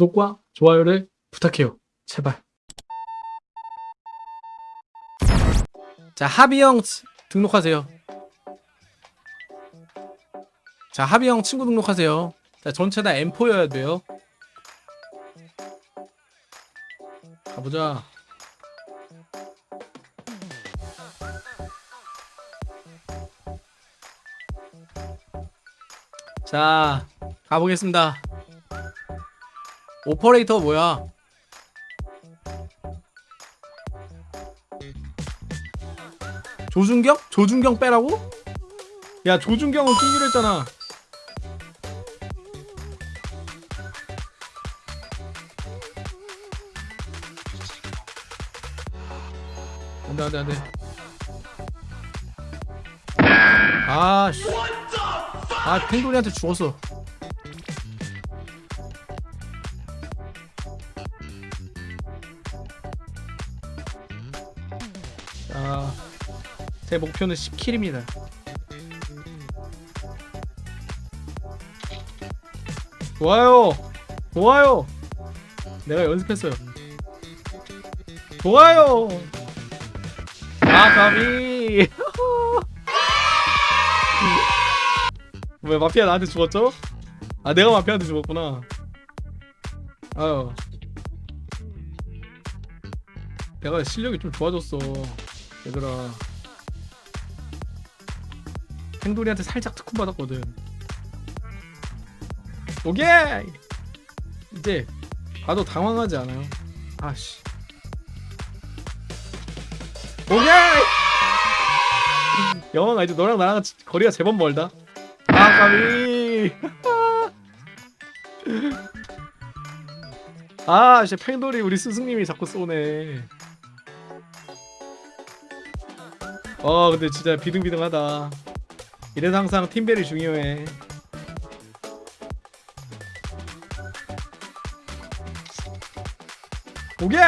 구독과 좋아요를 부탁해요. 제발. 자, 하비형 치- 등록하세요. 자, 하비형 친구 등록하세요. 자, 전체 다 M4여야 돼요. 가보자. 자, 가보겠습니다. 오퍼레이터 뭐야? 조준경? 조준경 빼라고? 야 조준경은 끼기로 했잖아 안돼 안돼 안돼 아씨 아 펭돌이한테 죽었어 제 목표는 10킬입니다. 좋아요, 좋아요. 내가 연습했어요. 좋아요. 아, 가비. 왜 마피아 나한테 죽었죠? 아, 내가 마피아한테 죽었구나. 아유. 내가 실력이 좀 좋아졌어. 얘들아 행돌이한테 살짝 특훈 받았거든. 오케이! 이제 봐도 당황하지 않아요? 아씨. 오케이! 영화가 이제 너랑 나랑 지- 거리가 제법 멀다. 아 까비! 아 이제 팽돌이 우리 스승님이 자꾸 쏘네. 어 근데 진짜 비등비등하다 이래서 항상 팀벨이 중요해. 오케이.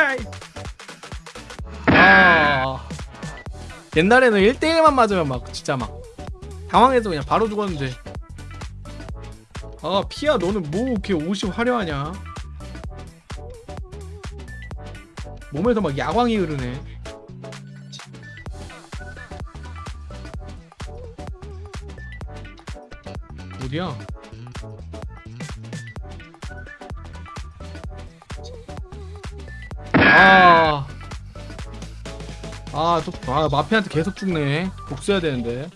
아. 옛날에는 1대1만 맞으면 막 진짜 막 당황해서 그냥 바로 죽었는데. 아 피야 너는 뭐 이렇게 옷이 화려하냐? 몸에서 막 야광이 흐르네 어디야? 아, 아, 또, 아, 마피한테 계속 죽네. 복수해야 되는데.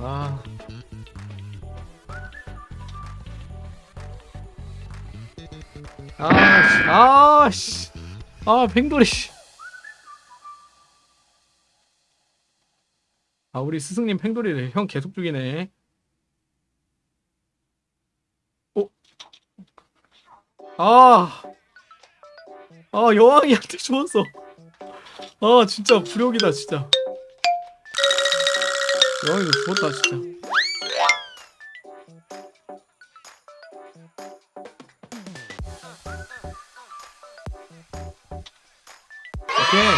아. 아씨, 아씨, 아, 팽돌이 씨. 아, 우리 스승님 팽돌이래. 형 계속 죽이네. 어? 아, 아, 여왕이한테 죽었어. 아, 진짜 불욕이다, 진짜. 여왕이도 죽었다, 진짜. 오케이.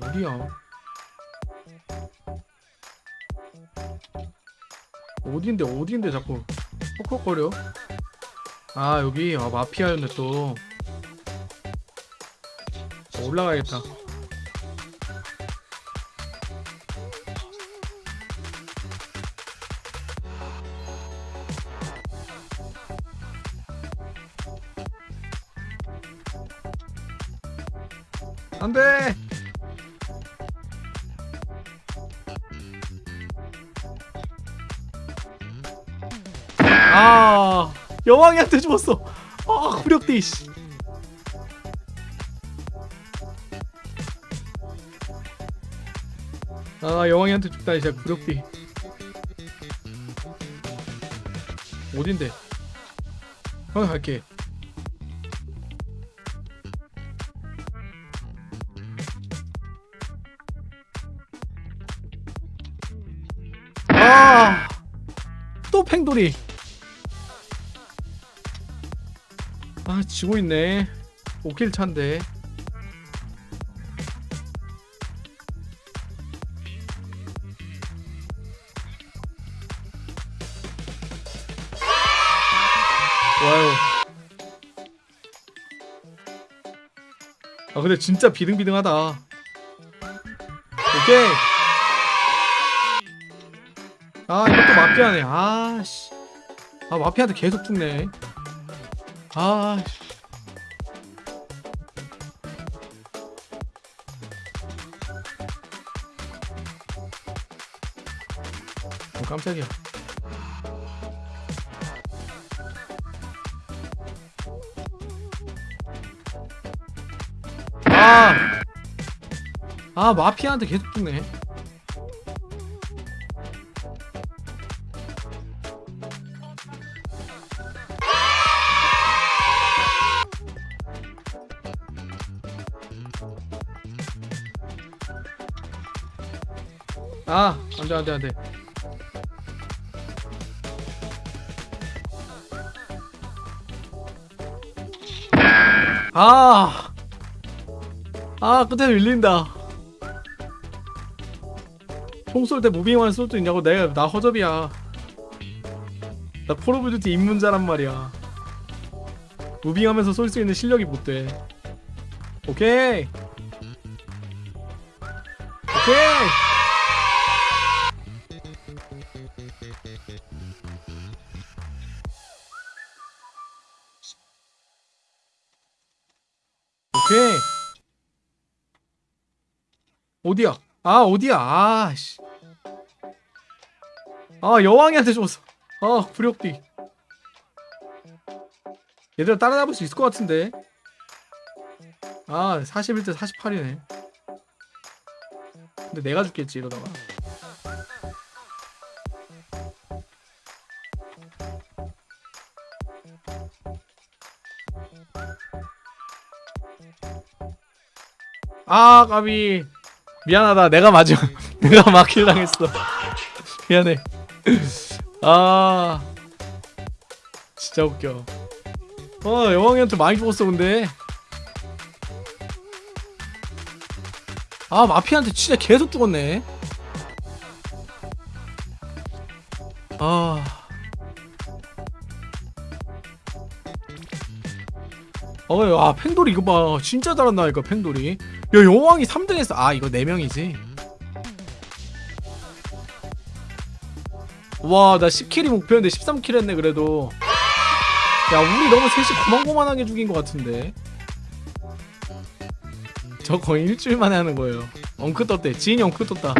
어디야? 어딘데 어딘데 자꾸 헉헉거려? 아 여기 아 마피아였네 또 어, 올라가야겠다 안돼. 아 여왕이한테 죽었어. 아 후력대 씨. 아 여왕이한테 죽다니 진짜 구력비 어딘데? 형 갈게 팽돌이. 아 지고 있네. 5킬 차인데. 아 근데 진짜 비등비등하다. 오케이 아 이것도 마피아네. 아씨. 아 마피아한테 계속 죽네. 아씨. 어, 깜짝이야. 아! 아 마피아한테 계속 죽네 아 안돼 안돼 안돼 아, 아 끝에 밀린다. 총 쏠 때 moving만 쏠 수 있냐고 내가 나 허접이야. 나 콜 오브 듀티 입문자란 말이야. moving하면서 쏠 수 있는 실력이 못 돼. 오케이. 오케이. 어디야? 아 어디야? 아 씨. 아 여왕이한테 줬어. 아 불욕비. 얘들아 따라잡을 수 있을 것 같은데. 아 41대 48이네. 근데 내가 죽겠지 이러다가. 아 까비 미안하다. 내가 맞아 내가 막힐 당했어. 미안해. 아 진짜 웃겨. 어 여왕이한테 많이 죽었어 근데. 아 마피아한테 진짜 계속 죽었네. 아. 어, 아, 팽돌이 이거 봐. 진짜 잘한다, 이거 팽돌이. 야, 여왕이 3등 했어. 아, 이거 4명이지. 와, 나 10킬이 목표였는데 13킬 했네, 그래도. 야, 우리 너무 셋이 고만고만하게 죽인 것 같은데. 저 거의 일주일 만에 하는 거예요. 엉크 떴대. 지인이 엉크 떴다.